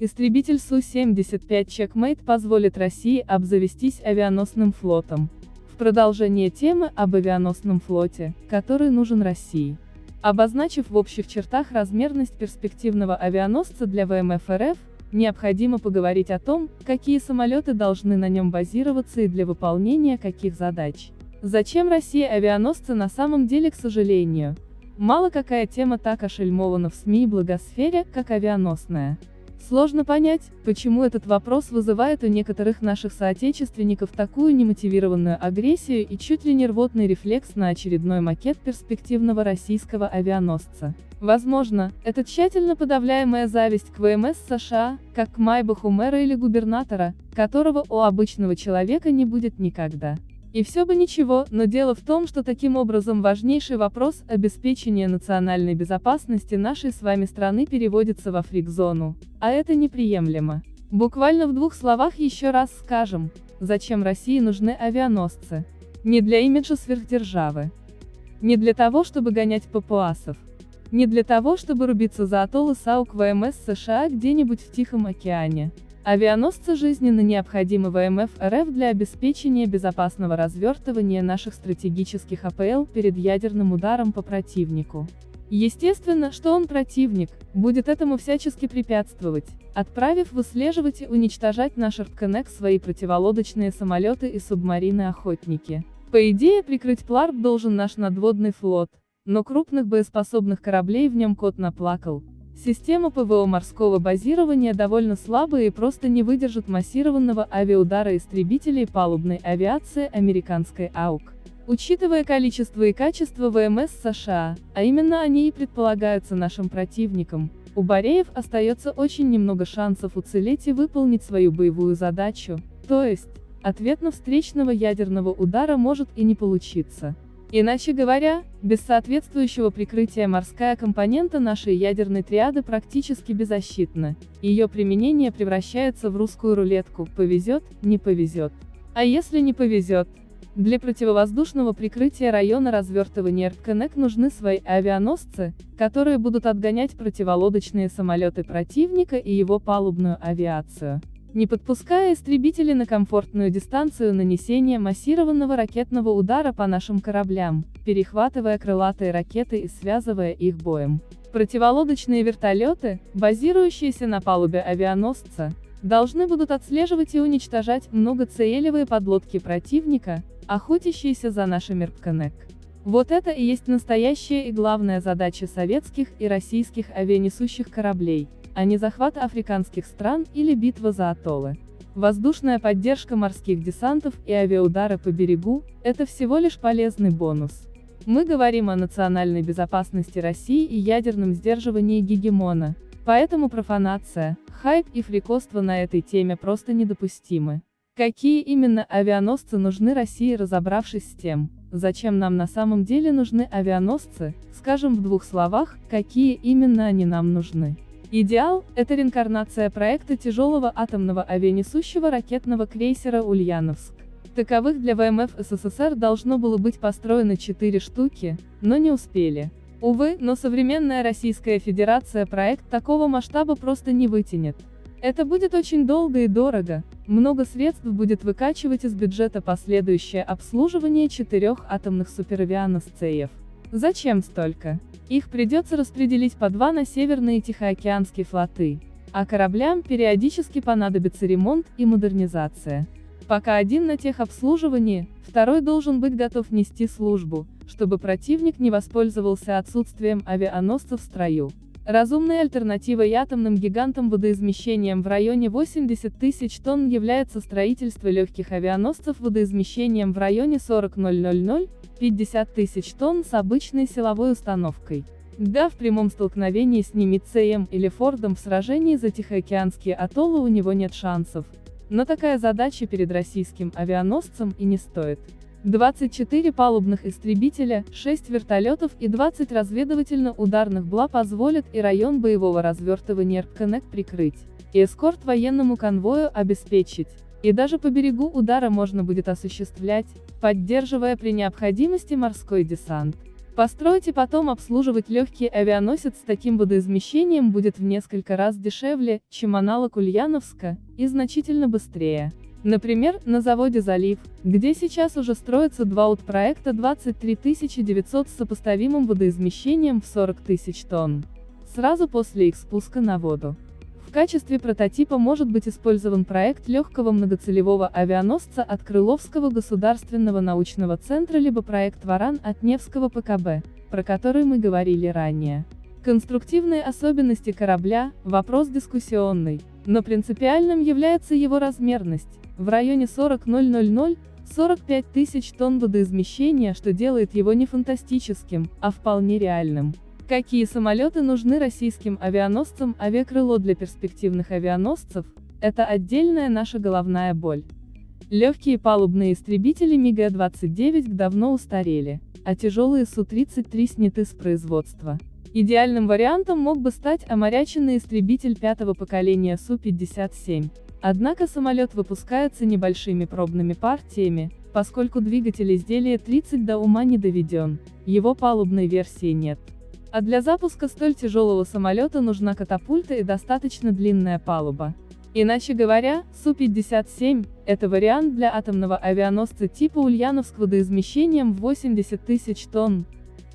Истребитель Су-75 Checkmate позволит России обзавестись авианосным флотом. В продолжение темы об авианосном флоте, который нужен России. Обозначив в общих чертах размерность перспективного авианосца для ВМФ РФ, необходимо поговорить о том, какие самолеты должны на нем базироваться и для выполнения каких задач. Зачем России авианосцы на самом деле, к сожалению? Мало какая тема так ошельмована в СМИ и благосфере, как авианосная. Сложно понять, почему этот вопрос вызывает у некоторых наших соотечественников такую немотивированную агрессию и чуть ли не рвотный рефлекс на очередной макет перспективного российского авианосца. Возможно, это тщательно подавляемая зависть к ВМС США, как к Майбаху мэра или губернатора, которого у обычного человека не будет никогда. И все бы ничего, но дело в том, что таким образом важнейший вопрос обеспечения национальной безопасности нашей с вами страны переводится во фрик-зону. А это неприемлемо. Буквально в двух словах еще раз скажем, зачем России нужны авианосцы. Не для имиджа сверхдержавы. Не для того, чтобы гонять папуасов. Не для того, чтобы рубиться за атоллы САУК ВМС США где-нибудь в Тихом океане. Авианосцы жизненно необходимы ВМФ РФ для обеспечения безопасного развертывания наших стратегических АПЛ перед ядерным ударом по противнику. Естественно, что он противник, будет этому всячески препятствовать, отправив выслеживать и уничтожать наш РПКСН свои противолодочные самолеты и субмарины-охотники. По идее, прикрыть ПЛАРБ должен наш надводный флот, но крупных боеспособных кораблей в нем кот наплакал, Система ПВО морского базирования довольно слабая и просто не выдержит массированного авиаудара истребителей палубной авиации американской АУГ. Учитывая количество и качество ВМС США, а именно они и предполагаются нашим противником, у Бореев остается очень немного шансов уцелеть и выполнить свою боевую задачу, то есть, ответно встречного ядерного удара может и не получиться. Иначе говоря, без соответствующего прикрытия морская компонента нашей ядерной триады практически беззащитна. Ее применение превращается в русскую рулетку, повезет, не повезет. А если не повезет? Для противовоздушного прикрытия района развертывания РКНЭК нужны свои авианосцы, которые будут отгонять противолодочные самолеты противника и его палубную авиацию не подпуская истребители на комфортную дистанцию нанесения массированного ракетного удара по нашим кораблям, перехватывая крылатые ракеты и связывая их боем. Противолодочные вертолеты, базирующиеся на палубе авианосца, должны будут отслеживать и уничтожать многоцелевые подлодки противника, охотящиеся за нашими РПКНЭК. Вот это и есть настоящая и главная задача советских и российских авианесущих кораблей, а не захват африканских стран или битва за атоллы. Воздушная поддержка морских десантов и авиаудары по берегу – это всего лишь полезный бонус. Мы говорим о национальной безопасности России и ядерном сдерживании гегемона, поэтому профанация, хайп и фрикоство на этой теме просто недопустимы. Какие именно авианосцы нужны России разобравшись с тем, зачем нам на самом деле нужны авианосцы, скажем в двух словах, какие именно они нам нужны. Идеал – это реинкарнация проекта тяжелого атомного авианесущего ракетного крейсера «Ульяновск». Таковых для ВМФ СССР должно было быть построено 4 штуки, но не успели. Увы, но современная Российская Федерация проект такого масштаба просто не вытянет. Это будет очень долго и дорого, много средств будет выкачивать из бюджета последующее обслуживание четырех атомных суперавианосцеев. Зачем столько? Их придется распределить по два на Северные Тихоокеанские флоты, а кораблям периодически понадобится ремонт и модернизация. Пока один на техобслуживании, второй должен быть готов нести службу, чтобы противник не воспользовался отсутствием авианосцев в строю. Разумной альтернативой атомным гигантам водоизмещением в районе 80 тысяч тонн является строительство легких авианосцев водоизмещением в районе 40 000 50 тысяч тонн с обычной силовой установкой. Да, в прямом столкновении с Немицеем или Фордом в сражении за Тихоокеанские атоллы у него нет шансов. Но такая задача перед российским авианосцем и не стоит. 24 палубных истребителя, 6 вертолетов и 20 разведывательно-ударных БЛА позволят и район боевого развертывания РКНЭК прикрыть, и эскорт военному конвою обеспечить. И даже по берегу удара можно будет осуществлять, поддерживая при необходимости морской десант. Построить и потом обслуживать легкий авианосец с таким водоизмещением будет в несколько раз дешевле, чем аналог Ульяновска, и значительно быстрее. Например, на заводе «Залив», где сейчас уже строятся два УТ-проекта 23 900 с сопоставимым водоизмещением в 40 тысяч тонн. Сразу после их спуска на воду. В качестве прототипа может быть использован проект легкого многоцелевого авианосца от Крыловского государственного научного центра либо проект «Варан» от Невского ПКБ, про который мы говорили ранее. Конструктивные особенности корабля – вопрос дискуссионный, но принципиальным является его размерность, в районе 40 000 45 тысяч тонн водоизмещения, что делает его не фантастическим, а вполне реальным. Какие самолеты нужны российским авианосцам авиакрыло для перспективных авианосцев – это отдельная наша головная боль. Легкие палубные истребители МиГ-29 давно устарели, а тяжелые Су-33 сняты с производства. Идеальным вариантом мог бы стать оморяченный истребитель пятого поколения Су-57. Однако самолет выпускается небольшими пробными партиями, поскольку двигатель изделия 30 до ума не доведен, его палубной версии нет. А для запуска столь тяжелого самолета нужна катапульта и достаточно длинная палуба. Иначе говоря, Су-57 – это вариант для атомного авианосца типа Ульяновск водоизмещением в 80 тысяч тонн.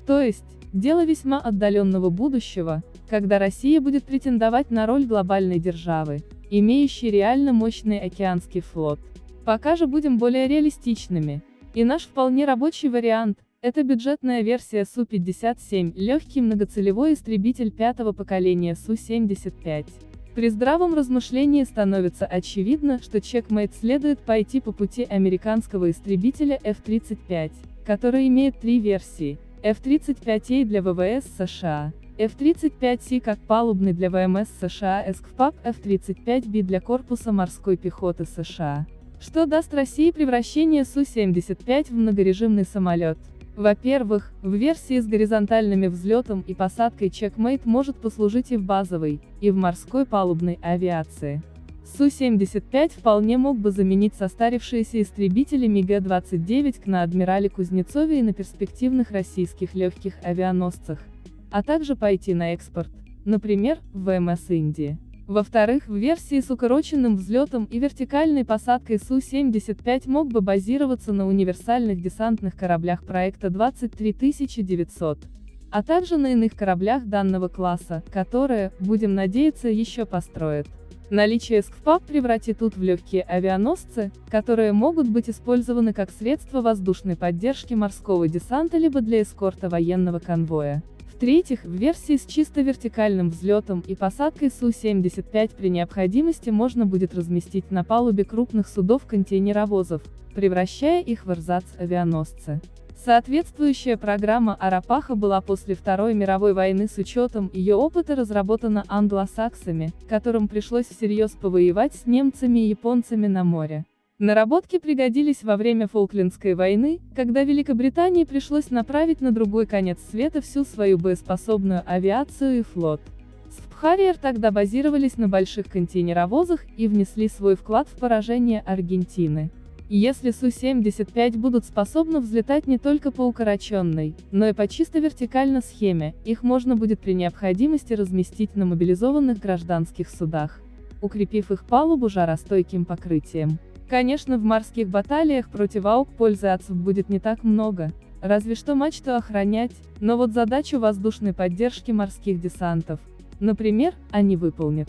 То есть, дело весьма отдаленного будущего, когда Россия будет претендовать на роль глобальной державы, имеющей реально мощный океанский флот. Пока же будем более реалистичными. И наш вполне рабочий вариант это бюджетная версия Су-57, легкий многоцелевой истребитель пятого поколения Су-75. При здравом размышлении становится очевидно, что Checkmate следует пойти по пути американского истребителя F-35, который имеет три версии. F-35A для ВВС США, F-35C как палубный для ВМС США ЭСКФПАП, F-35B для корпуса морской пехоты США. Что даст России превращение Су-75 в многорежимный самолет? Во-первых, в версии с горизонтальными взлетом и посадкой Checkmate может послужить и в базовой, и в морской палубной авиации. Су-75 вполне мог бы заменить состарившиеся истребители МиГ-29 на адмирале Кузнецове и на перспективных российских легких авианосцах, а также пойти на экспорт, например, в ВМС Индии. Во-вторых, в версии с укороченным взлетом и вертикальной посадкой Су-75 мог бы базироваться на универсальных десантных кораблях проекта 23900, а также на иных кораблях данного класса, которые, будем надеяться, еще построят. Наличие СКФПАП превратит УТ в легкие авианосцы, которые могут быть использованы как средство воздушной поддержки морского десанта либо для эскорта военного конвоя. В-третьих, в версии с чисто вертикальным взлетом и посадкой Су-75 при необходимости можно будет разместить на палубе крупных судов-контейнеровозов, превращая их в эрзац-авианосцы. Соответствующая программа Арапаха была после Второй мировой войны с учетом ее опыта разработана англосаксами, которым пришлось всерьез повоевать с немцами и японцами на море. Наработки пригодились во время Фолклендской войны, когда Великобритании пришлось направить на другой конец света всю свою боеспособную авиацию и флот. Спхарриер тогда базировались на больших контейнеровозах и внесли свой вклад в поражение Аргентины. Если Су-75 будут способны взлетать не только по укороченной, но и по чисто вертикальной схеме, их можно будет при необходимости разместить на мобилизованных гражданских судах, укрепив их палубу жаростойким покрытием. Конечно в морских баталиях против АУК пользы отцов будет не так много, разве что мачту охранять, но вот задачу воздушной поддержки морских десантов, например, они выполнят.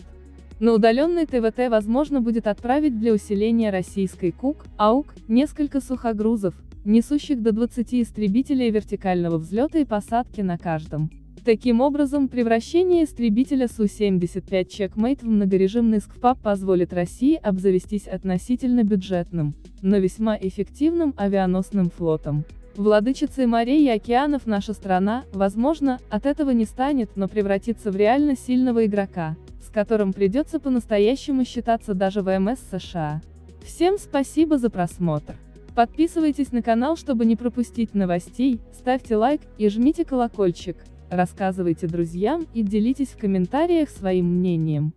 На удаленный ТВТ возможно будет отправить для усиления российской КУК, АУК, несколько сухогрузов, несущих до 20 истребителей вертикального взлета и посадки на каждом. Таким образом, превращение истребителя Су-75 Checkmate в многорежимный СКФАП позволит России обзавестись относительно бюджетным, но весьма эффективным авианосным флотом. Владычицей морей и океанов наша страна, возможно, от этого не станет, но превратится в реально сильного игрока, с которым придется по-настоящему считаться даже ВМС США. Всем спасибо за просмотр. Подписывайтесь на канал, чтобы не пропустить новостей, ставьте лайк и жмите колокольчик. Рассказывайте друзьям и делитесь в комментариях своим мнением.